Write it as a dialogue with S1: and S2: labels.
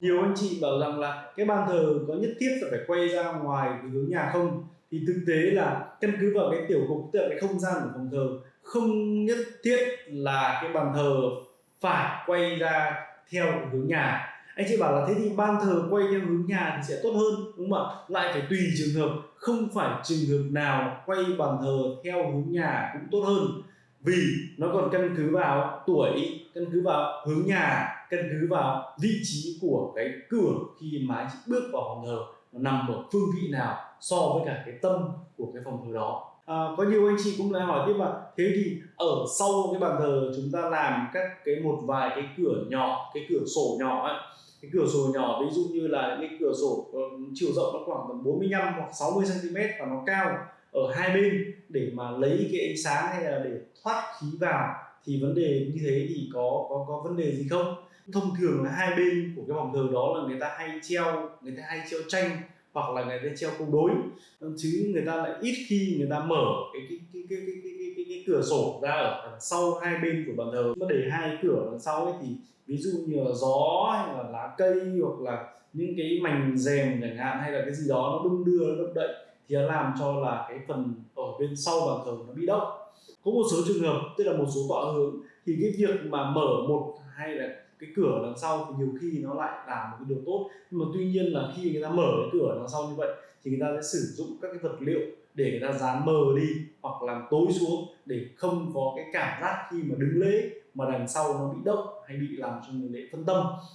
S1: nhiều anh chị bảo rằng là cái bàn thờ có nhất thiết là phải quay ra ngoài cái hướng nhà không? Thì thực tế là căn cứ vào cái tiểu cục tức là cái không gian của phòng thờ, không nhất thiết là cái bàn thờ phải quay ra theo hướng nhà. Anh chị bảo là thế thì ban thờ quay theo hướng nhà thì sẽ tốt hơn, đúng không ạ? Lại phải tùy trường hợp, không phải trường hợp nào quay bàn thờ theo hướng nhà cũng tốt hơn vì nó còn căn cứ vào tuổi căn cứ vào hướng nhà căn cứ vào vị trí của cái cửa khi mà anh chị bước vào phòng thờ nó nằm ở phương vị nào so với cả cái tâm của cái phòng thờ đó. À, có nhiều anh chị cũng lại hỏi tiếp là thế thì ở sau cái bàn thờ chúng ta làm các cái một vài cái cửa nhỏ cái cửa sổ nhỏ ấy cái cửa sổ nhỏ ví dụ như là những cái cửa sổ uh, chiều rộng nó khoảng tầm 45 hoặc 60 cm và nó cao ở hai bên để mà lấy cái ánh sáng hay là để thoát khí vào thì vấn đề như thế thì có có có vấn đề gì không? Thông thường là hai bên của cái vòng thờ đó là người ta hay treo người ta hay treo tranh hoặc là người ta treo câu đối. Chứ người ta lại ít khi người ta mở cái cái cái cái cái cái, cái, cái, cái cửa sổ ra ở đằng sau hai bên của bàn thờ. Mà để hai cửa đằng sau ấy thì ví dụ như là gió hay là lá cây hoặc là những cái mảnh rèm chẳng hạn hay là cái gì đó nó đung đưa nó động đậy thì nó làm cho là cái phần ở bên sau bàn thờ nó bị động. Có một số trường hợp, tức là một số tọa hướng thì cái việc mà mở một hay là cái cửa đằng sau thì nhiều khi nó lại là một cái điều tốt. Nhưng mà tuy nhiên là khi người ta mở cái cửa đằng sau như vậy thì người ta sẽ sử dụng các cái vật liệu để người ta dán mờ đi hoặc làm tối xuống để không có cái cảm giác khi mà đứng lễ mà đằng sau nó bị động hay bị làm cho người lễ phân tâm.